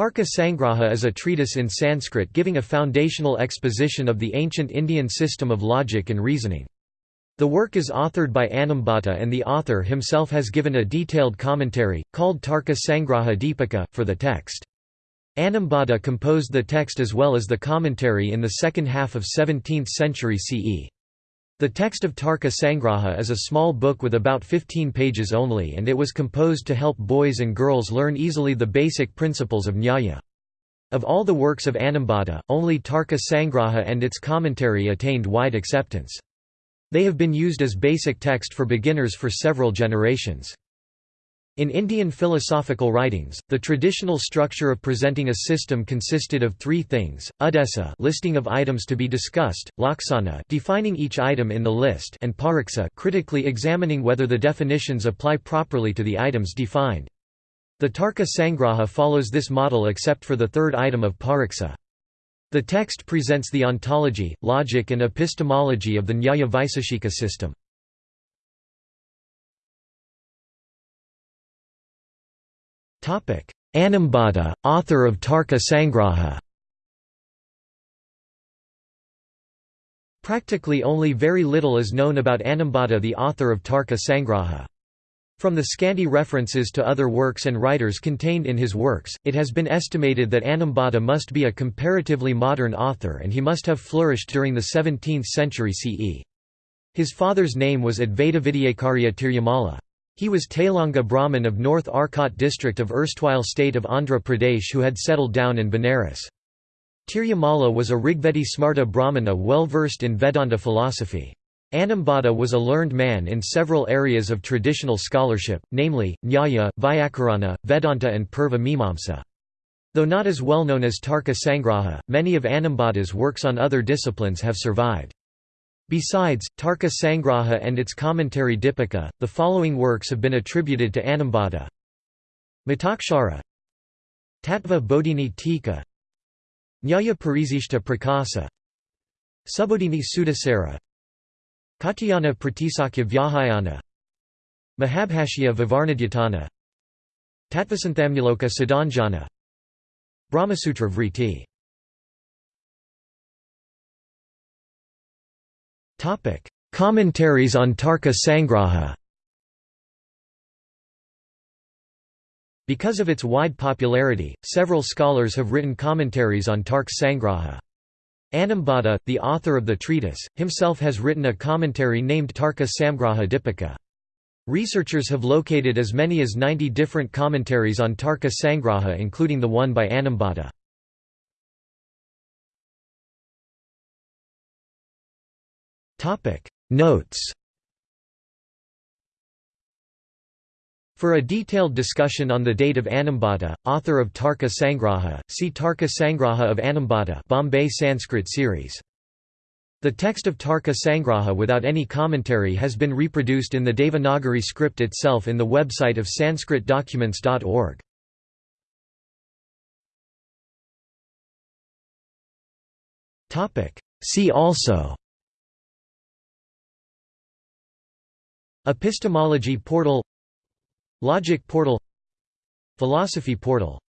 Tarka Sangraha is a treatise in Sanskrit giving a foundational exposition of the ancient Indian system of logic and reasoning. The work is authored by Anambhata and the author himself has given a detailed commentary, called Tarka Sangraha Deepika, for the text. Anambhata composed the text as well as the commentary in the second half of 17th century CE. The text of Tarka Sangraha is a small book with about 15 pages only and it was composed to help boys and girls learn easily the basic principles of Nyaya. Of all the works of Anambhata, only Tarka Sangraha and its commentary attained wide acceptance. They have been used as basic text for beginners for several generations. In Indian philosophical writings, the traditional structure of presenting a system consisted of three things: udesa, listing of items to be discussed; laksana, defining each item in the list; and pariksa, critically examining whether the definitions apply properly to the items defined. The Tarka Sangraha follows this model except for the third item of pariksa. The text presents the ontology, logic and epistemology of the Nyaya Vaiseshika system. Anambhata, author of Tarka Sangraha Practically only very little is known about Anambhata the author of Tarka Sangraha. From the scanty references to other works and writers contained in his works, it has been estimated that Anambhata must be a comparatively modern author and he must have flourished during the 17th century CE. His father's name was Advaita Advaitavidyakarya Tirumala. He was Tailanga Brahmin of North Arcot district of erstwhile state of Andhra Pradesh who had settled down in Benares. Tirumala was a Rigvedi Smarta Brahmana well versed in Vedanta philosophy. Anambhata was a learned man in several areas of traditional scholarship, namely, Nyaya, Vyakarana, Vedanta and Purva Mimamsa. Though not as well known as Tarka Sangraha, many of Anambhata's works on other disciplines have survived. Besides, Tarka Sangraha and its commentary Dipika, the following works have been attributed to Anambhata. Mitakshara Tattva Bodhini Tika. Nyaya Parizishta Prakasa. Subodhini Sudasara Katyayana Pratisakya Vyahayana. Mahabhashya Vivarnadhyatana Tattvasanthamnuloka Siddhanjana. Brahmasutra Vriti Topic: Commentaries on Tarka Sangraha. Because of its wide popularity, several scholars have written commentaries on Tarka Sangraha. Anambhata, the author of the treatise, himself has written a commentary named Tarka Samgraha Dipika. Researchers have located as many as 90 different commentaries on Tarka Sangraha including the one by Anambhata. Topic Notes For a detailed discussion on the date of Anambhata, author of Tarka Sangraha, see Tarka Sangraha of Anambhata Bombay Sanskrit series. The text of Tarka Sangraha without any commentary has been reproduced in the Devanagari script itself in the website of sanskritdocuments.org. See also Epistemology portal Logic portal Philosophy portal